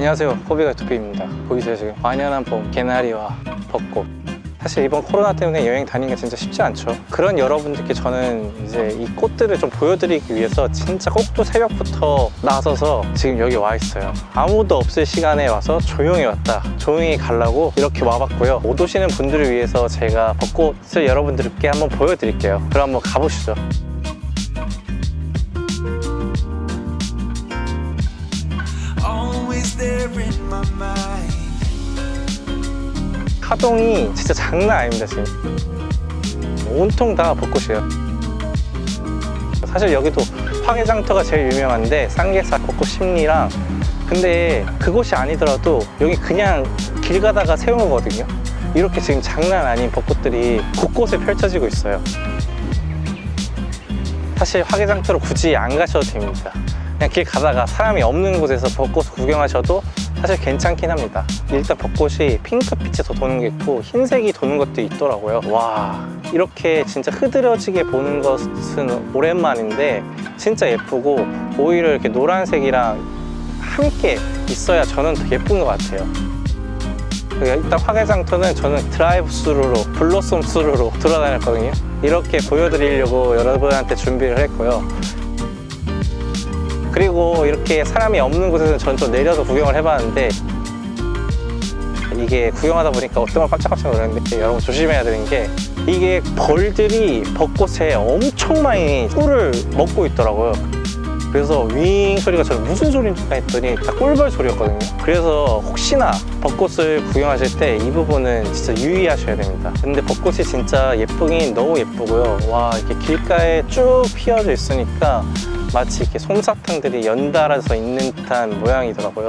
안녕하세요. 호비가 투피입니다. 보이세요 지금? 완연한 봄 개나리와 벚꽃. 사실 이번 코로나 때문에 여행 다니기가 진짜 쉽지 않죠. 그런 여러분들께 저는 이제 이 꽃들을 좀 보여드리기 위해서 진짜 꼭두 새벽부터 나서서 지금 여기 와 있어요. 아무도 없을 시간에 와서 조용히 왔다 조용히 가려고 이렇게 와봤고요. 못 오시는 분들을 위해서 제가 벚꽃을 여러분들께 한번 보여드릴게요. 그럼 한번 가보시죠 하동이 진짜 장난 아닙니다 지금. 온통 다 벚꽃이에요. 사실 여기도 화개장터가 제일 유명한데 쌍계사 벚꽃 심리랑 근데 그곳이 아니더라도 여기 그냥 길 가다가 세운 거거든요. 이렇게 지금 장난 아닌 벚꽃들이 곳곳에 펼쳐지고 있어요. 사실 화개장터로 굳이 안 가셔도 됩니다 그냥 길 가다가 사람이 없는 곳에서 벚꽃 구경하셔도 사실 괜찮긴 합니다. 일단 벚꽃이 핑크빛이 도는 게 있고 흰색이 도는 것도 있더라고요. 와 이렇게 진짜 흐드러지게 보는 것은 오랜만인데 진짜 예쁘고 오히려 이렇게 노란색이랑 함께 있어야 저는 더 예쁜 것 같아요. 그러니까 일단 화개장터는 저는 drive-through로 blossom-through로 돌아다녔거든요. 이렇게 보여드리려고 여러분한테 준비를 했고요 그리고 이렇게 사람이 없는 곳에서는 저는 좀 내려서 구경을 해봤는데 이게 구경하다 보니까 어떤 걸 깜짝깜짝 놀랐는데 여러분 조심해야 되는 게 이게 벌들이 벚꽃에 엄청 많이 꿀을 먹고 있더라고요. 그래서 윙 소리가 저는 무슨 소리인지 했더니 딱 꿀벌 소리였거든요. 그래서 혹시나 벚꽃을 구경하실 때 이 부분은 진짜 유의하셔야 됩니다. 근데 벚꽃이 진짜 예쁘긴 너무 예쁘고요. 와 이렇게 길가에 쭉 피어져 있으니까 마치 이렇게 솜사탕들이 연달아서 있는 듯한 모양이더라고요.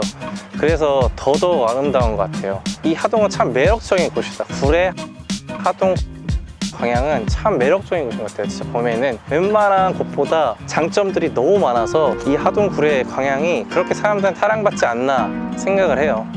그래서 더더욱 아름다운 것 같아요. 이 하동은 참 매력적인 곳이다. 구례 하동 광양은 참 매력적인 곳인 것 같아요 진짜 봄에는. 웬만한 곳보다 장점들이 너무 많아서 이 하동 구례 광양이 그렇게 사람들한테 사랑받지 않나 생각을 해요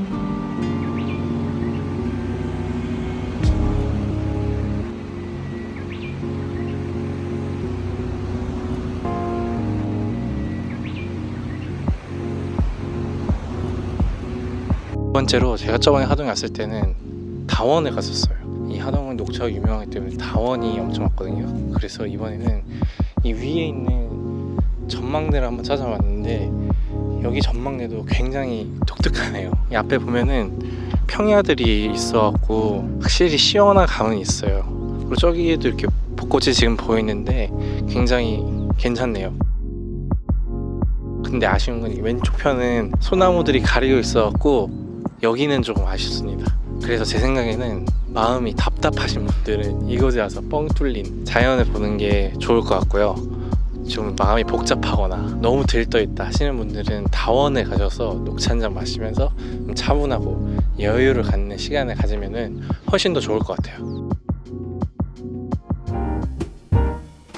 번째로 제가 저번에 하동에 왔을 때는 다원을 갔었어요. 이 하동은 녹차가 유명하기 때문에 다원이 엄청 왔거든요. 그래서 이번에는 이 위에 있는 전망대를 한번 찾아봤는데 여기 전망대도 굉장히 독특하네요. 이 앞에 보면은 평야들이 있어갖고 확실히 시원한 감은 있어요. 그리고 저기에도 이렇게 벚꽃이 지금 보이는데 굉장히 괜찮네요. 근데 아쉬운 건이 왼쪽 편은 소나무들이 가리고 있어갖고 여기는 조금 아쉽습니다. 그래서 제 생각에는 마음이 답답하신 분들은 이곳에 와서 뻥 뚫린 자연을 보는 게 좋을 것 같고요. 좀 마음이 복잡하거나 너무 들떠있다 하시는 분들은 다원에 가셔서 녹차 한 잔 마시면서 좀 차분하고 여유를 갖는 시간을 가지면 훨씬 더 좋을 것 같아요.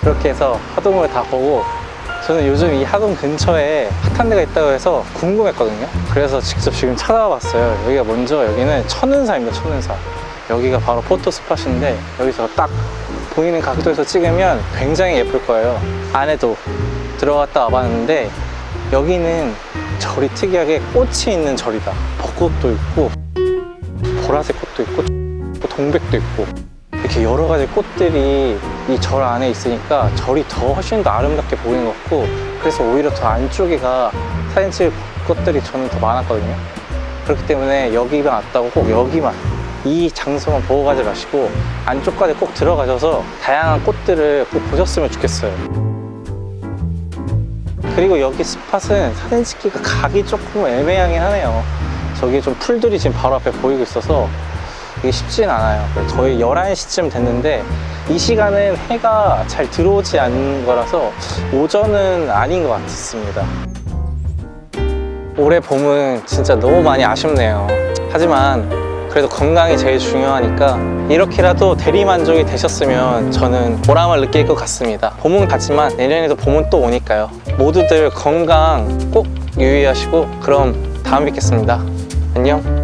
그렇게 해서 하동을 다 보고 저는 요즘 이 하동 근처에 핫한 데가 있다고 해서 궁금했거든요. 그래서 직접 지금 찾아와 봤어요. 여기가 먼저 여기는 천은사입니다 천은사. 여기가 바로 포토 스팟인데 여기서 딱 보이는 각도에서 찍으면 굉장히 예쁠 거예요. 안에도 들어갔다 와봤는데 여기는 절이 특이하게 꽃이 있는 절이다. 벚꽃도 있고 보라색 꽃도 있고 동백도 있고 이렇게 여러 가지 꽃들이 이 절 안에 있으니까 절이 더 훨씬 더 아름답게 보이는 것 같고 그래서 오히려 더 안쪽에가 사진 찍을 꽃들이 저는 더 많았거든요. 그렇기 때문에 여기만 왔다고 꼭 여기만 이 장소만 보고 가지 마시고 안쪽까지 꼭 들어가셔서 다양한 꽃들을 꼭 보셨으면 좋겠어요. 그리고 여기 스팟은 사진 찍기가 각이 조금 애매하긴 하네요. 저기 좀 풀들이 지금 바로 앞에 보이고 있어서 이게 쉽진 않아요. 거의 11시쯤 됐는데 이 시간은 해가 잘 들어오지 않는 거라서 오전은 아닌 것 같습니다. 올해 봄은 진짜 너무 많이 아쉽네요. 하지만 그래도 건강이 제일 중요하니까 이렇게라도 대리만족이 되셨으면 저는 보람을 느낄 것 같습니다. 봄은 갔지만 내년에도 봄은 또 오니까요. 모두들 건강 꼭 유의하시고 그럼 다음 뵙겠습니다. 안녕